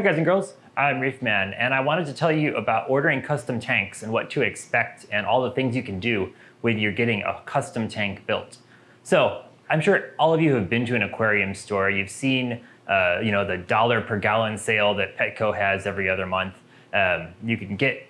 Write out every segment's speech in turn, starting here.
Hi guys and girls, I'm Reefman and I wanted to tell you about ordering custom tanks and what to expect and all the things you can do when you're getting a custom tank built. So I'm sure all of you have been to an aquarium store. You've seen uh, you know, the dollar per gallon sale that Petco has every other month. Um, you can get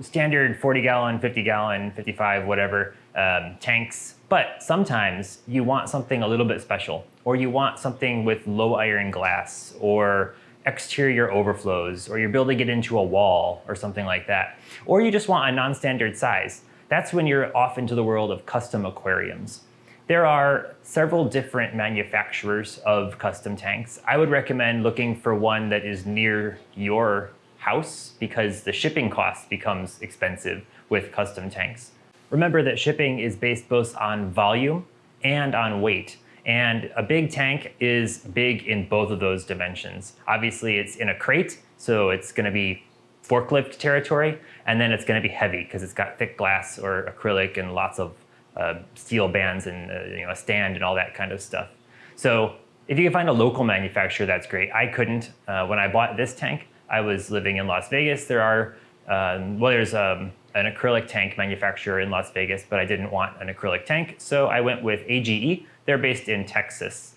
standard 40 gallon, 50 gallon, 55, whatever um, tanks. But sometimes you want something a little bit special or you want something with low iron glass or exterior overflows, or you're building it into a wall or something like that, or you just want a non-standard size, that's when you're off into the world of custom aquariums. There are several different manufacturers of custom tanks. I would recommend looking for one that is near your house because the shipping cost becomes expensive with custom tanks. Remember that shipping is based both on volume and on weight. And a big tank is big in both of those dimensions. Obviously it's in a crate, so it's gonna be forklift territory, and then it's gonna be heavy because it's got thick glass or acrylic and lots of uh, steel bands and uh, you know, a stand and all that kind of stuff. So if you can find a local manufacturer, that's great. I couldn't. Uh, when I bought this tank, I was living in Las Vegas. There are, um, well, there's um, an acrylic tank manufacturer in Las Vegas, but I didn't want an acrylic tank. So I went with AGE. They're based in Texas.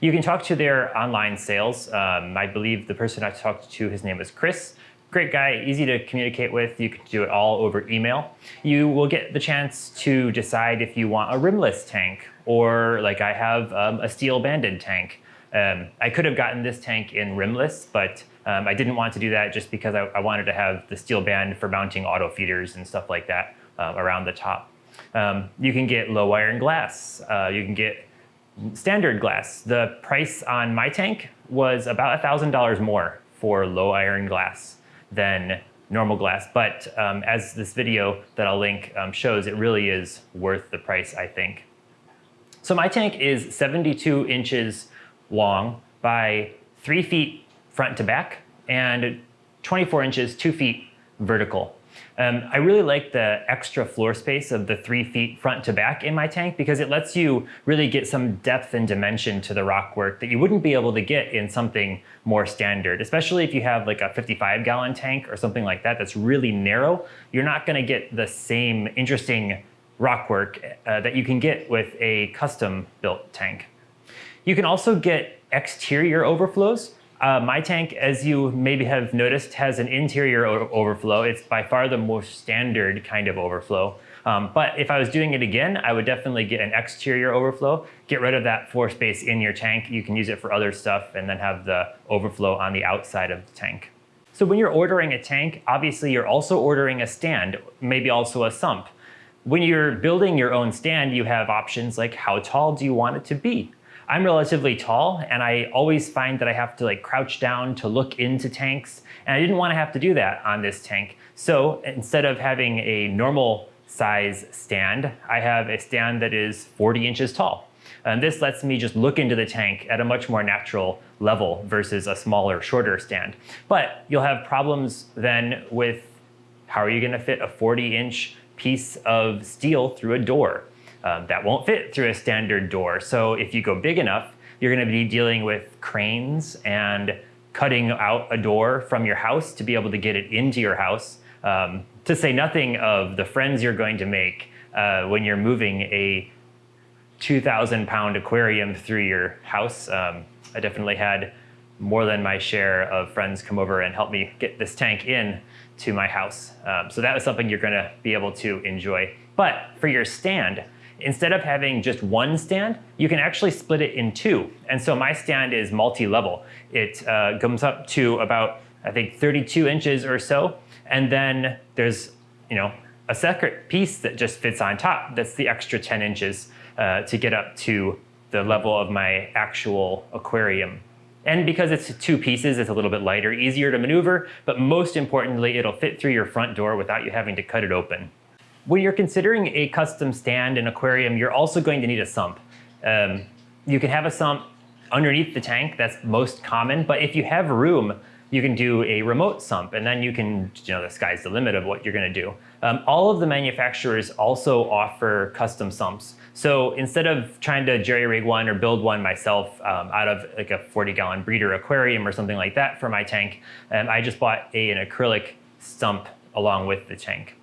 You can talk to their online sales. Um, I believe the person I talked to, his name was Chris. Great guy, easy to communicate with. You can do it all over email. You will get the chance to decide if you want a rimless tank or like I have um, a steel banded tank. Um, I could have gotten this tank in rimless, but um, I didn't want to do that just because I, I, wanted to have the steel band for mounting auto feeders and stuff like that uh, around the top. Um, you can get low iron glass. Uh, you can get standard glass. The price on my tank was about $1,000 more for low iron glass than normal glass. But um, as this video that I'll link um, shows, it really is worth the price, I think. So my tank is 72 inches long by three feet front to back and 24 inches, two feet vertical. Um, I really like the extra floor space of the three feet front to back in my tank because it lets you really get some depth and dimension to the rock work that you wouldn't be able to get in something more standard, especially if you have like a 55 gallon tank or something like that that's really narrow. You're not gonna get the same interesting rock work uh, that you can get with a custom built tank. You can also get exterior overflows. Uh, my tank, as you maybe have noticed, has an interior overflow. It's by far the most standard kind of overflow. Um, but if I was doing it again, I would definitely get an exterior overflow, get rid of that floor space in your tank. You can use it for other stuff and then have the overflow on the outside of the tank. So when you're ordering a tank, obviously you're also ordering a stand, maybe also a sump. When you're building your own stand, you have options like how tall do you want it to be? I'm relatively tall and I always find that I have to like crouch down to look into tanks and I didn't want to have to do that on this tank. So instead of having a normal size stand, I have a stand that is 40 inches tall. And this lets me just look into the tank at a much more natural level versus a smaller, shorter stand. But you'll have problems then with how are you gonna fit a 40 inch piece of steel through a door? Um, that won't fit through a standard door. So if you go big enough, you're gonna be dealing with cranes and cutting out a door from your house to be able to get it into your house. Um, to say nothing of the friends you're going to make uh, when you're moving a 2,000 pound aquarium through your house. Um, I definitely had more than my share of friends come over and help me get this tank in to my house. Um, so that was something you're gonna be able to enjoy. But for your stand, Instead of having just one stand, you can actually split it in two. And so my stand is multi-level. It uh, comes up to about, I think, 32 inches or so. And then there's, you know, a separate piece that just fits on top. That's the extra 10 inches uh, to get up to the level of my actual aquarium. And because it's two pieces, it's a little bit lighter, easier to maneuver, but most importantly, it'll fit through your front door without you having to cut it open. When you're considering a custom stand and aquarium, you're also going to need a sump. Um, you can have a sump underneath the tank, that's most common, but if you have room, you can do a remote sump, and then you can, you know, the sky's the limit of what you're going to do. Um, all of the manufacturers also offer custom sumps. So instead of trying to jerry rig one or build one myself um, out of like a 40 gallon breeder aquarium or something like that for my tank, um, I just bought a, an acrylic sump along with the tank.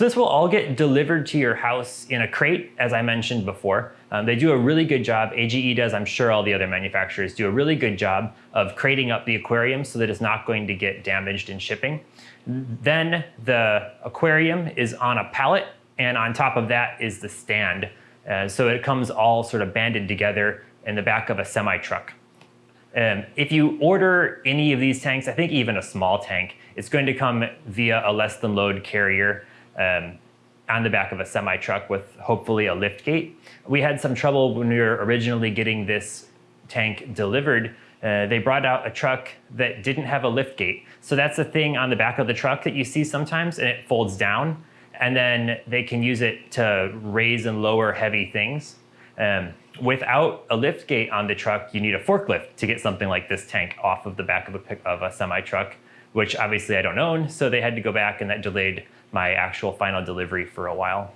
So this will all get delivered to your house in a crate, as I mentioned before. Um, they do a really good job, AGE does, I'm sure all the other manufacturers do a really good job of crating up the aquarium so that it's not going to get damaged in shipping. Then the aquarium is on a pallet and on top of that is the stand. Uh, so it comes all sort of banded together in the back of a semi truck. Um, if you order any of these tanks, I think even a small tank, it's going to come via a less than load carrier um, on the back of a semi truck with hopefully a lift gate. We had some trouble when we were originally getting this tank delivered. Uh, they brought out a truck that didn't have a lift gate. So that's the thing on the back of the truck that you see sometimes and it folds down and then they can use it to raise and lower heavy things. Um, without a lift gate on the truck, you need a forklift to get something like this tank off of the back of a, of a semi truck, which obviously I don't own. So they had to go back and that delayed my actual final delivery for a while.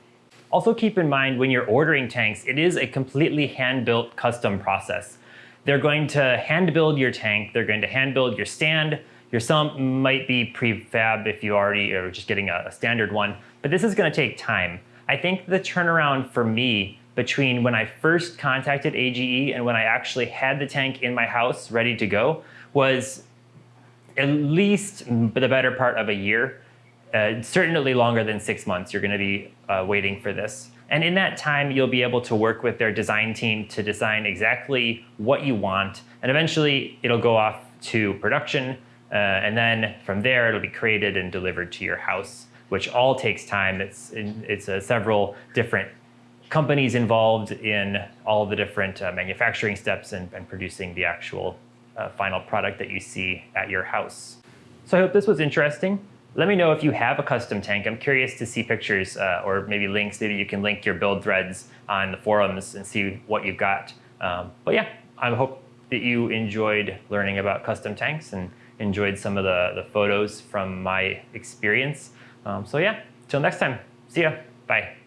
Also keep in mind when you're ordering tanks, it is a completely hand-built custom process. They're going to hand build your tank, they're going to hand build your stand, your sump might be prefab if you already are just getting a, a standard one, but this is gonna take time. I think the turnaround for me between when I first contacted AGE and when I actually had the tank in my house ready to go was at least the better part of a year uh, certainly longer than six months, you're going to be uh, waiting for this. And in that time, you'll be able to work with their design team to design exactly what you want. And eventually, it'll go off to production. Uh, and then from there, it'll be created and delivered to your house, which all takes time. It's, it's uh, several different companies involved in all the different uh, manufacturing steps and, and, producing the actual uh, final product that you see at your house. So I hope this was interesting. Let me know if you have a custom tank. I'm curious to see pictures uh, or maybe links. Maybe you can link your build threads on the forums and see what you've got. Um, but yeah, I hope that you enjoyed learning about custom tanks and enjoyed some of the, the photos from my experience. Um, so yeah, till next time. See ya. Bye.